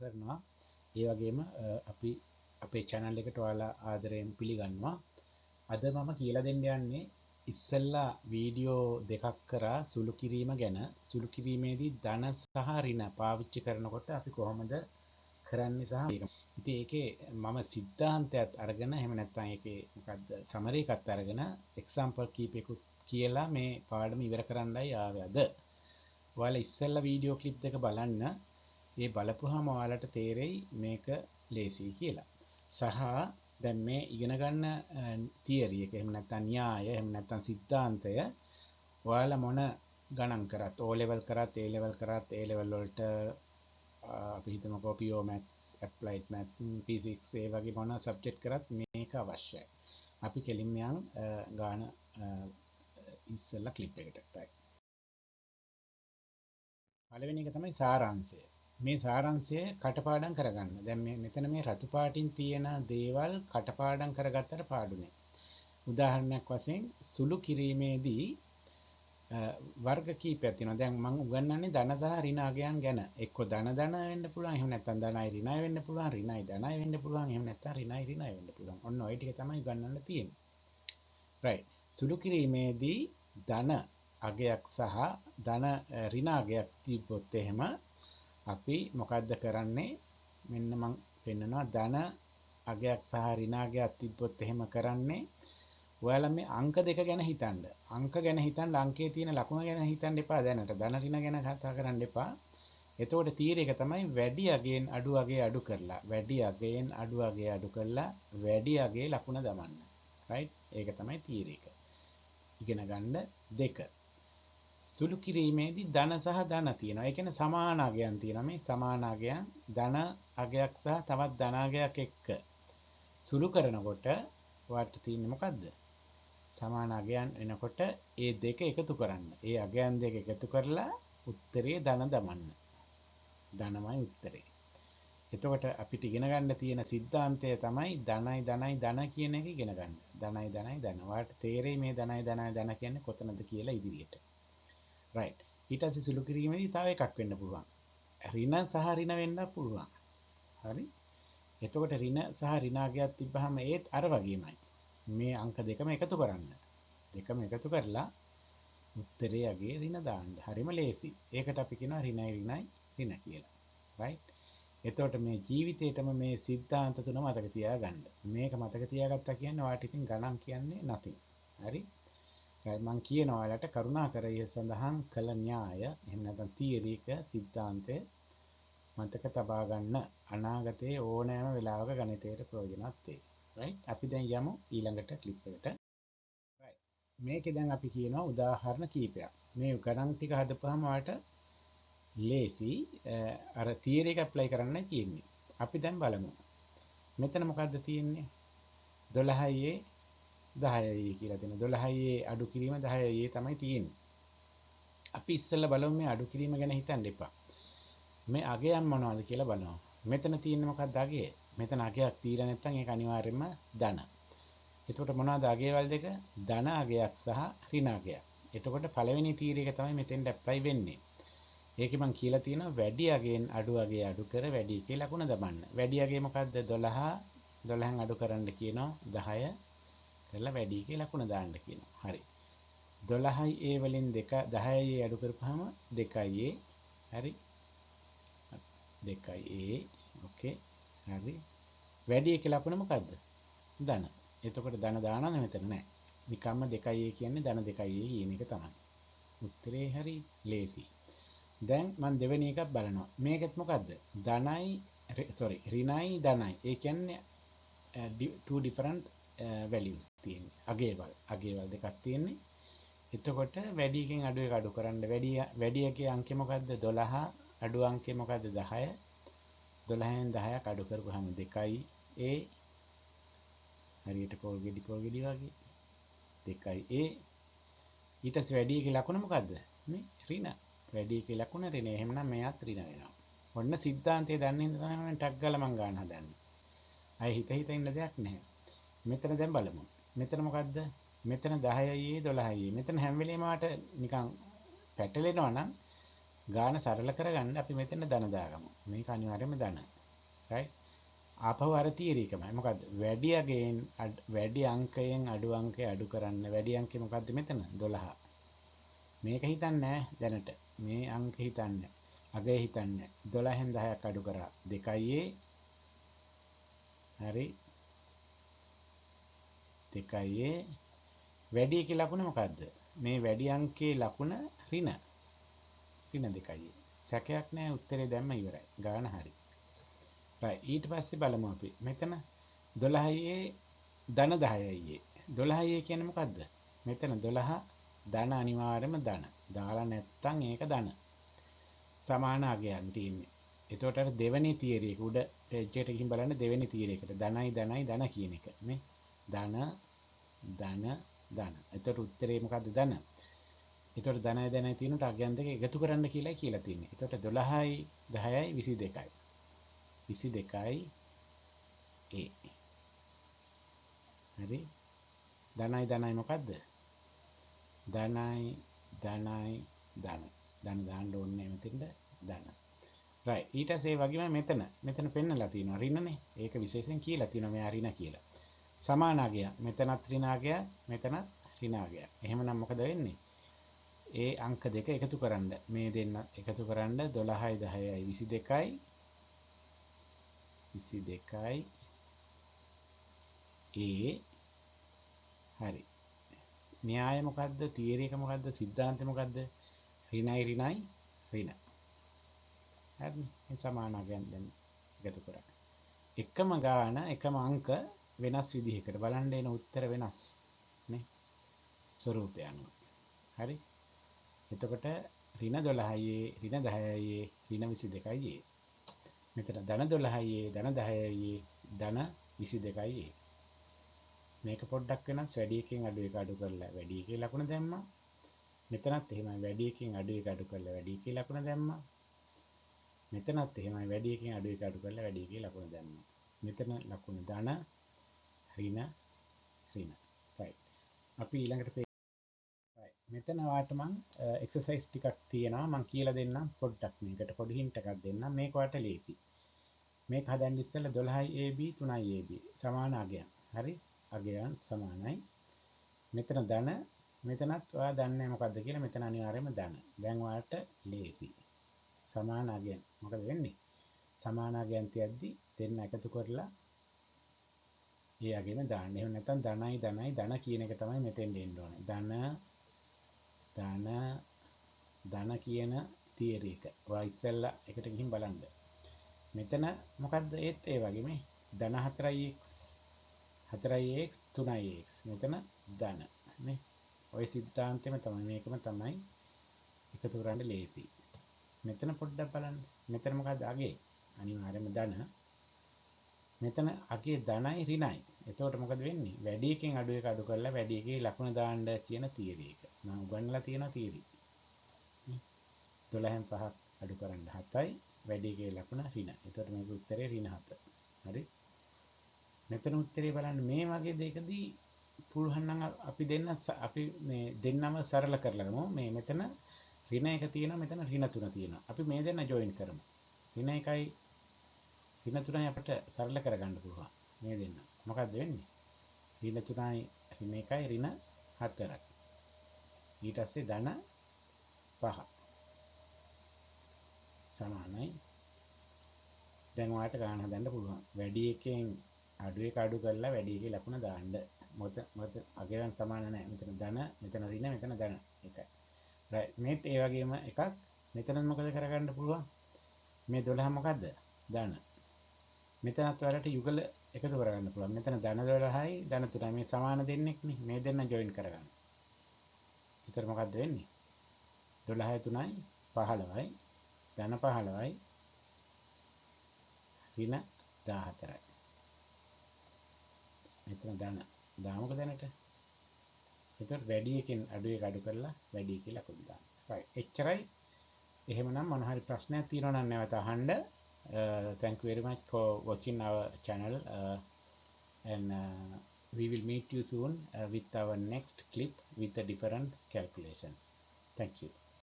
කරනවා. ඒ වගේම අපි අපේ චැනල් එකට ඔයාලා ආදරයෙන් පිළිගන්නවා. අද මම කියලා දෙන්න යන්නේ ඉස්සල්ලා වීඩියෝ දෙකක් කරා සුළු කිරීම ගැන. සුළු කිරීමේදී ධන සහ රින පාවිච්චි කරනකොට අපි කොහොමද කරන්න සහ ඉති ඒකේ මම සිද්ධාන්තයත් අරගෙන හෙම නැත්තන් එක මොකක්ද සමරයකත් අරගෙන එක්සම්පල් කීපෙකුත් කියලා මේ පාඩම ඉවර කරන්නයි ආවද ඔයාල ඉස්සල්ල වීඩියෝ කලිප් එක බලන්න. ඒ බලපුහම ඔයාලට තේරෙයි මේක ලේසී කියලා. සහ දැන් මේ ඉගෙනගන්න තියරිය එක එහෙම නැත්තන් න්‍යාය එහෙම නැත්තන් සිද්ධාන්තය ඔයාලා මොන ගණන් කරත්? ඕලෙවල් කරත් ඒලෙවල් කරත්? ඒලෙවල් වලට අපි හිතම කොපියෝ මැක්ස් ඇප්ලයිට් මැත්ස් පිසික් ඒ වගේ මොන සබ්ජෙක්් කරත් මේක අවශ්‍යයි. අපි කෙලින්යන් ගාන ඉස්සල්ල කලිප් එකටයි පලවෙනි එක තමයි සාරංශය. මේ සාරංශය කටපාඩම් කරගන්න දැන් මේ මෙතන මේ රතු පාටින් තියෙන දේවල් කටපාඩම් කරගත්තට පාඩුනේ උදාහරණයක් වශයෙන් සුළු කිරීමේදී වර්ග කීපයක් තියෙනවා. දැන් මම උගන්වන්නේ ධන සහ ඍණාගයන් ගැන. එක්ක ධන ධන වෙන්න පුළුවන්. එහෙම නැත්නම් ධනයි ඍණයි වෙන්න පුළුවන්. ඍණයි ධනයි වෙන්න පුළුවන්. එහෙම නැත්නම් ඍණයි ඍණයි වෙන්න පුළුවන්. ඔන්න ওই ටික තමයි උගන්වන්න තියෙන්නේ. right. සුළු කිරීමේදී ධන අගයක් සහ ධන ඍණාගයක් තිබ්බොත් එහෙම අපි මොකද්ද කරන්නේ? මෙන්න මම පෙන්නනවා ධන අගයක් සහ ඍණාගයක් තිබ්බොත් එහෙම කරන්නේ ඔයාලා මේ අංක දෙක ගැන හිතන්න. අංක ගැන හිතන්න අංකයේ තියෙන ලකුණ ගැන හිතන්න එපා දැනට. ධන ඍණ ගැන කතා කරන්න එපා. එතකොට තීරය එක තමයි වැඩි අගයෙන් අඩු අගේ අඩු කරලා වැඩි අගයෙන් අඩු අගේ අඩු කරලා වැඩි අගේ ලකුණ දමන්න. රයිට්? ඒක තමයි තීරය එක. ඉගෙන ගන්න දෙක. සුළු කිරීමේදී ධන සහ ධන තියෙනවා. ඒ කියන්නේ සමාන අගයන් තියෙනවා. මේ සමාන අගයන් ධන අගයක් සහ තවත් ධන අගයක් එක්ක සුළු කරනකොට වට තියෙන්නේ මොකද්ද? සමාන අගයන් එනකොට ඒ දෙක එකතු කරන්න. ඒ අගයන් දෙක එකතු කරලා උත්තරේ ධන දමන්න. ධනමයි උත්තරේ. එතකොට අපිට ඉගෙන ගන්න තියෙන સિદ્ધාන්තය තමයි ධනයි ධනයි ධන කියන එක ඉගෙන ගන්න. ධනයි ධනයි ධන. වාට තේරෙයි මේ ධනයි ධනයි ධන කියන්නේ කොතනද කියලා ඉදිරියට. Right. ඊට පස්සේ සුළු කිරීමේදී තව එකක් වෙන්න පුළුවන්. ඍණ සහ ඍණ වෙන්න පුළුවන්. හරි? එතකොට ඍණ සහ ඍණාගයක් තිබ්බහම ඒත් අර වගේමයි. මේ අංක දෙකම එකතු කරන්න. දෙකම එකතු කරලා උත්තරේ අගේ ඍණ දාන්න. හරිම ලේසි. ඒකට අපි කියනවා ඍණයි ඍණයි ඍණ කියලා. right? එතකොට මේ ජීවිතේටම මේ සිද්ධාන්ත තුන මතක තියාගන්න. මේක මතක තියාගත්තා කියන්නේ ඔයාලට ඉතින් ගණන් කියන්නේ nothing. හරි? මං කියනවා ඔයාලට කරුණාකර ඒ සඳහන් කළ න්‍යාය එහෙම නැත්නම් තියරි එක සිද්ධාන්තය මතක තබා ගන්න අනාගතයේ ඕනෑම වෙලාවක ගණිතයට ප්‍රයෝජනවත් වෙයි. right? අපි දැන් යමු ඊළඟට ක්ලිප් එකට. right. මේකේ දැන් අපි කියනවා උදාහරණ කීපයක්. මේ ගණන් ටික හදපුවාම ඔයාලට ලේසි අර තියරි එක ඇප්ලයි කරන්න තියෙන්නේ. අපි දැන් බලමු. මෙතන මොකද්ද තියෙන්නේ? 12යි 10යි කියලා දෙන 12යි අඩු කිරීම 10යි තමයි තියෙන්නේ. අපි ඉස්සෙල්ලා බලමු මේ අඩු කිරීම ගැන හිතන්න එපා. මේ අගයන් මොනවද කියලා බලමු. මෙතන තියෙන්නේ මොකක්ද අගය? මෙතන අගයක් තියලා නැත්නම් ඒක අනිවාර්යයෙන්ම ධන. එතකොට මොනවද අගයවල දෙක? ධන අගයක් සහ ඍණ අගයක්. එතකොට පළවෙනි තීරය එක තමයි මෙතෙන්ට ඇප්ලයි වෙන්නේ. ඒකේ මම කියලා තියෙනවා වැඩි අගයෙන් අඩු අගය අඩු කර වැඩි කියලා ලකුණ දමන්න. වැඩි අගය මොකද්ද? 12 12න් අඩු කරන්න කියනවා 10 කරලා වැඩි කියලා ලකුණ දාන්න කියනවා. හරි. 12යි a වලින් 2 10යි a අඩු කරපුවාම 2යි a හරි. 2යි a ඕකේ. හරි. වැඩි කියලා ලකුණ මොකද්ද? ධන. එතකොට ධන දානවද මෙතන නැහැ. නිකම්ම 2යි a කියන්නේ ධන 2යි a කියන එක තමයි. උත්තරේ හරි ලේසි. දැන් මම දෙවෙනි එකක් බලනවා. මේකෙත් මොකද්ද? ධනයි sorry ඍණයි ධනයි. ඒ කියන්නේ uh, two different වැලියස් තියෙන්නේ. අගයවල් අගයවල් දෙකක් තියෙන්නේ. එතකොට වැඩි එකෙන් අඩු එක අඩු කරන්න. වැඩි වැඩි එකේ අංකය මොකද්ද? 12 අඩු අංකය මොකද්ද? 10 12න් 10ක් අඩු කරපුවාම 2යි a. හරියට පොල් ගෙඩි පොල් ගෙඩි වගේ. 2යි a. ඊට පස්සේ වැඩි එකේ ලකුණ මොකද්ද? මේ ඍණ. වැඩි එකේ ලකුණ ඍණ. එහෙමනම් මෙයාත් ඍණ වෙනවා. ඔන්න සිද්ධාන්තය දන්නේ හින්දා තමයි මම ටක් ගාලා මං ගන්න හදන්නේ. අය හිත හිත ඉන්න දෙයක් නැහැ. මෙතන දැන් බලමු. මෙතන මොකද්ද? මෙතන 10යි 12යි. මෙතන හැම වෙලේම වාට නිකන් පැටලෙනවා නම් ගාන සරල කරගන්න අපි මෙතන ධන දාගමු. මේක අනිවාර්යයෙන්ම ධන. right? ආපහු අර තියරි එකමයි. මොකද්ද? වැඩි අගයෙන් වැඩි අංකයෙන් අඩු අංකය අඩු කරන්න. වැඩි අංකය මොකද්ද මෙතන? 12. මේක හිතන්නේ දැනට. මේ අංක හිතන්නේ. අගය හිතන්නේ. 12න් 10ක් අඩු කරා 2යි හරි 2යි වැඩි එකේ ලකුණ මොකද්ද? මේ වැඩි අංකයේ ලකුණ ඍණ. ඍණ 2යි. සැකයක් නැහැ උත්තරේ දැම්ම ඉවරයි. ගාන හරි. right ඊට පස්සේ බලමු අපි. මෙතන 12යි ධන 10යි. 12යි කියන්නේ මොකද්ද? මෙතන 12 ධන අනිවාර්යයෙන්ම ධන. දාලා නැත්තම් ඒක ධන. සමාන අගයන් තියෙන්නේ. එතකොට අර දෙවෙනි තියරි එක උඩ එජ්ජට ගිහින් බලන්න දෙවෙනි තියරි එකට ධනයි ධනයි ධන කියන එක නේ. ධන ධන ධන. එතකොට උත්තරේ මොකද්ද ධන? එතකොට ධනයි ධනයි තියෙනට අගයන් දෙක එකතු කරන්න කියලායි කියලා තියෙන්නේ. එතකොට 12යි 10යි 22යි. 22යි ඒ. හරි. ධනයි ධනයි මොකද්ද? ධනයි ධනයි ධන. ධන දාන්න ඕනේ මෙතෙන්ද ධන. right ඊට පස්සේ වගේම මෙතන මෙතන පෙන්නලා තියෙනවා ඍණනේ. ඒක විශේෂයෙන් කියලා තියෙනවා මෙයා ඍණ කියලා. සමානාගය. මෙතනත් ඍණාගය මෙතනත් ඍණාගය. එහෙමනම් මොකද වෙන්නේ? ඒ අංක දෙක එකතු කරන්න මේ දෙන්න එකතු කරන්න 12යි 10යි 22යි 22යි ඒ හරි. න්‍යාය මොකද්ද? තියරි එක මොකද්ද? සිද්ධාන්තය මොකද්ද? ඍණයි ඍණයි ඍණ. හරිනේ සමානාගයන් දැන් එකතු කරා එකම ගාන එකම අංක වෙනස් විදිහකට බලන්න එන උත්තර වෙනස් නේ? ස්වරූපය අනුව හරි? එතකොට ඍණ 12යි ඍණ 10යි ඍණ 22යි මෙතන ධන 12යි ධන 10යි ධන 22යි මේක පොඩ්ඩක් වෙනස් වැඩි එකකින් අඩු එක අඩු කරලා වැඩි එකේ ලකුණ දැම්මා. මෙතනත් එහෙමයි වැඩි එකකින් අඩු එක අඩු කරලා වැඩි එකේ ලකුණ දැම්මා. මෙතනත් එහෙමයි වැඩි එකකින් අඩු එක අඩු කරලා වැඩි එකේ ලකුණ දැම්මා. මෙතන ලකුණ ධන ඍණ ඍණ right. අපි ඊළඟට මෙතන වාට මං එක්සසයිස් ටිකක් තියෙනවා. මං කියලා දෙන්නම් පොඩ්ඩක් මේකට පොඩි හින්ට් එකක් දෙන්නම්. මේක වට ලේසි මේක හදන්න ඉස්සෙල්ලා 12යි AB 3යි AB සමාන අගයන්. හරි? අගයන් සමානයි. මෙතන ධන. මෙතනත් ඔයා දන්නේ මොකද්ද කියලා මෙතන අනිවාර්යයෙන්ම ධන. දැන් ඔයාලට ලේසි සමාන අගයන්. මොකද වෙන්නේ? සමාන අගයන් තියද්දි දෙන්න එකතු කරලා ඒ අගෙම දාන්න එහෙම නැත්නම් ධනයි ධනයි ධන කියන එක තමයි මෙතෙන් දෙන්න ඕනේ ධන ධන ධන කියන තියරි එක. ඔයා ඉස්සෙල්ලා එකට ගිහින් බලන්න. මෙතන මොකද්ද ඒත් ඒ වගේ මේ ධන 4x 4x 3x මෙතන ධන නේ. ওই සිද්ධාන්තෙම තමයි මේකම තමයි එකතු කරන්න ලේසි. මෙතන පොඩ්ඩක් බලන්න. මෙතන මොකද්ද අගේ? අනිවාර්යයෙන්ම ධන. මෙතන අගේ ධනයි ඍණයි. එතකොට මොකද වෙන්නේ? වැඩි එකෙන් අඩු එක අඩු කරලා වැඩි එකේ ලකුණ දාන්න කියන තියරි එක. මම උගන්වලා තියෙන තියරි. 12න් 5ක් අඩු කරන්න 7යි වැඩි එකේ ලකුණ ඍණ. එතකොට මේක උත්තරේ ඍණ 7. හරි? මෙතන උත්තරේ බලන්න මේ වගේ දෙයකදී පුළුවන් නම් අපි දෙන්න අපි මේ දෙන්නම සරල කරලා ගමු. මේ මෙතන ඍණ එක තියෙනවා මෙතන ඍණ තුන තියෙනවා. අපි මේ දෙන්න ජොයින් කරමු. ඍණ එකයි ඍණ තුනයි අපිට සරල කරගන්න පුළුවන්. මේ දෙන්න. මොකක්ද වෙන්නේ? ඍණ 3යි ඍණ 1යි ඍණ 4යි. ඊට පස්සේ ධන 5 සමානයි. දැන් ඔයාලට ගන්න හදන්න පුළුවන්. වැඩි එකෙන් අඩු එක අඩු කරලා වැඩි එකේ ලකුණ දාන්න. මොකද මොකද අගයන් සමාන නැහැ. මෙතන ධන, මෙතන ඍණ, මෙතන ධන. එකයි. right. මේත් ඒ වගේම එකක්. මෙතන මොකද කරගන්න පුළුවන්? මේ 12 මොකද්ද? ධන. මෙතනත් ඔයාලට යුගල එකතු කරගන්න පුළුවන්. මෙතන ධන 12යි ධන 3යි මේ සමාන දෙන්නෙක් නේ. මේ දෙන්න ජොයින් කරගන්න. එතකොට මොකද්ද වෙන්නේ? 12යි 3යි 15යි ධන 15යි ඍණ 14යි. මෙතන ධන දාමුක දැනට. එතකොට වැඩි එකෙන් අඩු එක අඩු කරලා වැඩි එකේ ලකුණු දාන්න. right. එච්චරයි. එහෙමනම් මොන හරි ප්‍රශ්නයක් තියෙනවා නම් නැවත අහන්න. Uh, thank you very much for watching our channel uh, and uh, we will meet you soon with our next clip with a different calculation. Thank you